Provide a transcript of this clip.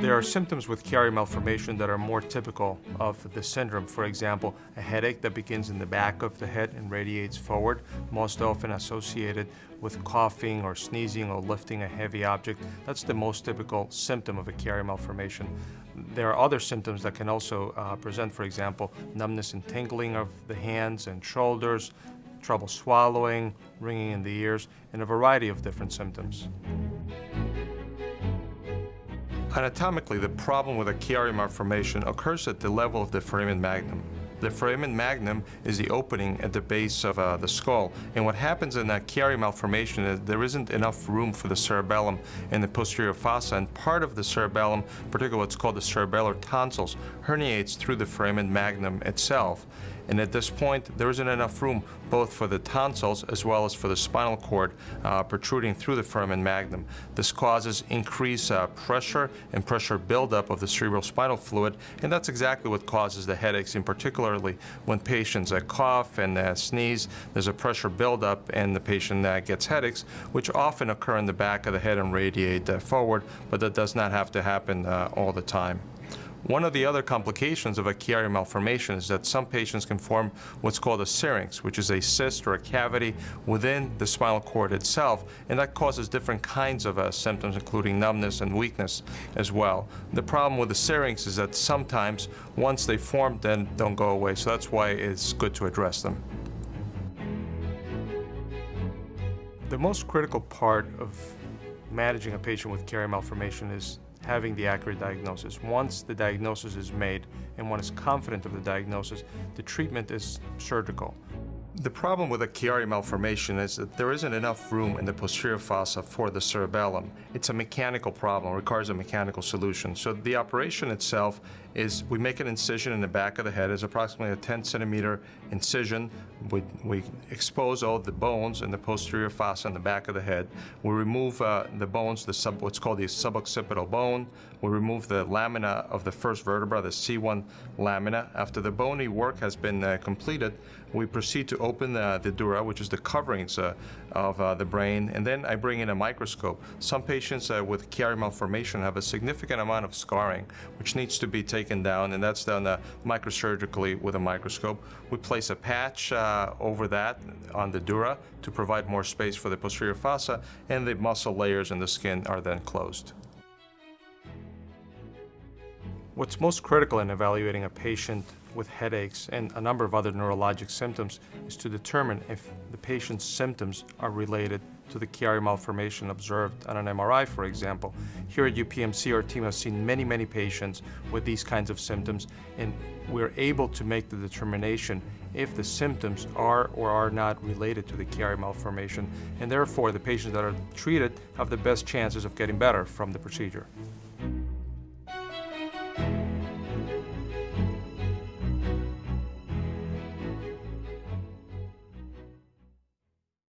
There are symptoms with Chiari malformation that are more typical of the syndrome. For example, a headache that begins in the back of the head and radiates forward, most often associated with coughing or sneezing or lifting a heavy object. That's the most typical symptom of a Chiari malformation. There are other symptoms that can also uh, present, for example, numbness and tingling of the hands and shoulders, trouble swallowing, ringing in the ears, and a variety of different symptoms. Anatomically, the problem with a Chiari malformation occurs at the level of the foramen magnum. The foramen magnum is the opening at the base of uh, the skull. And what happens in a Chiari malformation is there isn't enough room for the cerebellum in the posterior fossa, and part of the cerebellum, particularly what's called the cerebellar tonsils, herniates through the foramen magnum itself. And at this point, there isn't enough room both for the tonsils as well as for the spinal cord uh, protruding through the foramen magnum. This causes increased uh, pressure and pressure buildup of the cerebral spinal fluid, and that's exactly what causes the headaches, in when patients uh, cough and uh, sneeze, there's a pressure buildup and the patient uh, gets headaches, which often occur in the back of the head and radiate uh, forward, but that does not have to happen all the time. One of the other complications of a Chiari malformation is that some patients can form what's called a syrinx, which is a cyst or a cavity within the spinal cord itself, and that causes different kinds of uh, symptoms, including numbness and weakness as well. The problem with the syrinx is that sometimes, once they form, then don't go away, so that's why it's good to address them. The most critical part of managing a patient with Chiari malformation is having the accurate diagnosis. Once the diagnosis is made and one is confident of the diagnosis, the treatment is surgical. The problem with a Chiari malformation is that there isn't enough room in the posterior fossa for the cerebellum. It's a mechanical problem, requires a mechanical solution. So the operation itself is we make an incision in the back of the head. It's approximately a 10 centimeter incision. We, we expose all the bones in the posterior fossa in the back of the head. We remove uh, the bones, the sub, what's called the suboccipital bone. We remove the lamina of the first vertebra, the C1 lamina. After the bony work has been uh, completed, we proceed to open the dura, which is the coverings uh, of uh, the brain, and then I bring in a microscope. Some patients uh, with Chiari malformation have a significant amount of scarring, which needs to be taken down, and that's done uh, microsurgically with a microscope. We place a patch uh, over that on the dura to provide more space for the posterior fossa, and the muscle layers and the skin are then closed. What's most critical in evaluating a patient with headaches and a number of other neurologic symptoms is to determine if the patient's symptoms are related to the Chiari malformation observed on an MRI, for example. Here at UPMC, our team has seen many, many patients with these kinds of symptoms, and we're able to make the determination if the symptoms are or are not related to the Chiari malformation, and therefore the patients that are treated have the best chances of getting better from the procedure.